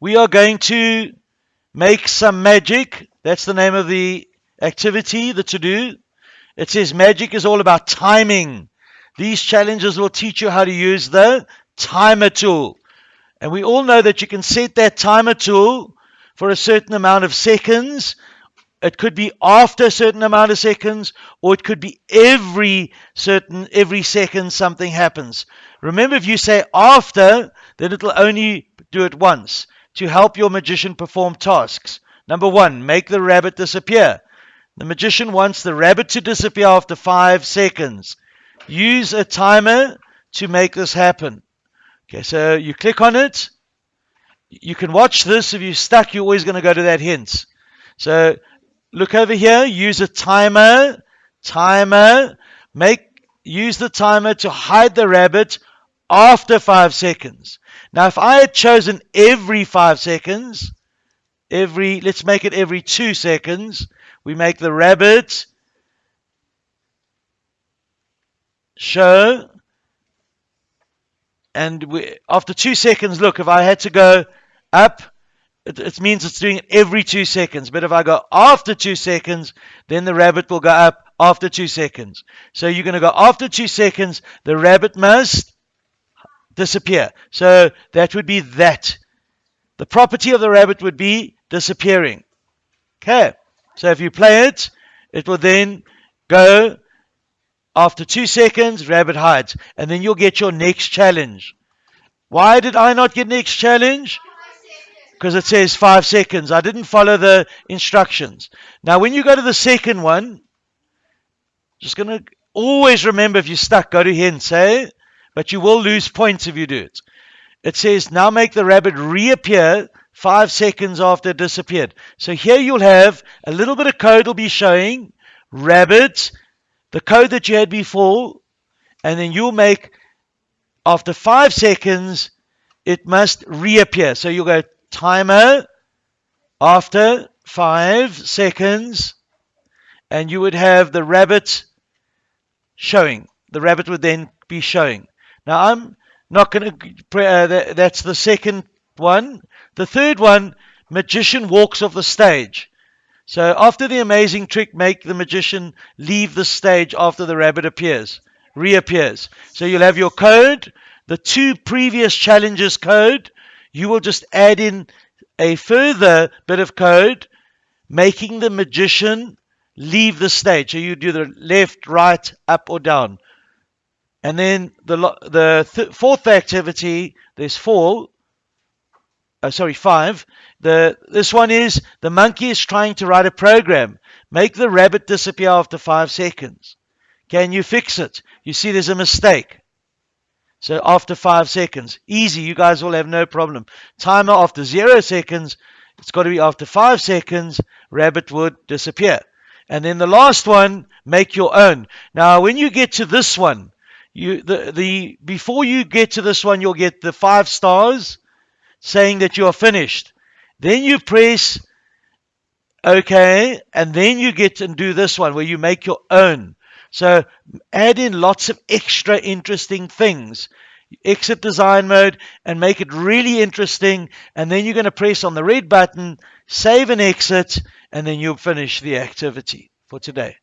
we are going to make some magic. That's the name of the activity, the to do. It says magic is all about timing. These challenges will teach you how to use the timer tool. And we all know that you can set that timer tool for a certain amount of seconds. It could be after a certain amount of seconds, or it could be every certain every second something happens. Remember, if you say after, then it'll only do it once to help your magician perform tasks. Number one, make the rabbit disappear. The magician wants the rabbit to disappear after five seconds. Use a timer to make this happen. Okay, so you click on it. You can watch this. If you're stuck, you're always going to go to that hint. So look over here. Use a timer. Timer. Make use the timer to hide the rabbit after five seconds. Now, if I had chosen every five seconds, every let's make it every two seconds, we make the rabbit show. And we, after two seconds look if I had to go up it, it, means it's doing it every two seconds. But if I go after two seconds then the rabbit will go up after two seconds. So you're going to go after two seconds the rabbit must disappear so that would be that the property of the rabbit would be disappearing okay so if you play it it will then go after two seconds, rabbit hides. And then you'll get your next challenge. Why did I not get next challenge? Because it says five seconds. I didn't follow the instructions. Now, when you go to the second one, just going to always remember if you're stuck, go to hints, eh? But you will lose points if you do it. It says now make the rabbit reappear five seconds after it disappeared. So here you'll have a little bit of code will be showing rabbit the code that you had before, and then you'll make, after five seconds, it must reappear. So you'll go timer after five seconds, and you would have the rabbit showing. The rabbit would then be showing. Now I'm not going to, uh, that's the second one. The third one, magician walks off the stage. So after the amazing trick, make the magician leave the stage after the rabbit appears, reappears. So you'll have your code, the two previous challenges code. You will just add in a further bit of code, making the magician leave the stage. So you do the left, right, up, or down. And then the the th fourth activity, there's four, uh, sorry, five. The this one is the monkey is trying to write a program. Make the rabbit disappear after five seconds. Can you fix it? You see, there's a mistake. So after five seconds, easy. You guys will have no problem. Timer after zero seconds. It's got to be after five seconds. Rabbit would disappear. And then the last one, make your own. Now, when you get to this one, you the the before you get to this one, you'll get the five stars saying that you are finished. Then you press OK, and then you get and do this one where you make your own. So add in lots of extra interesting things. Exit design mode and make it really interesting. And then you're going to press on the red button, save and exit, and then you'll finish the activity for today.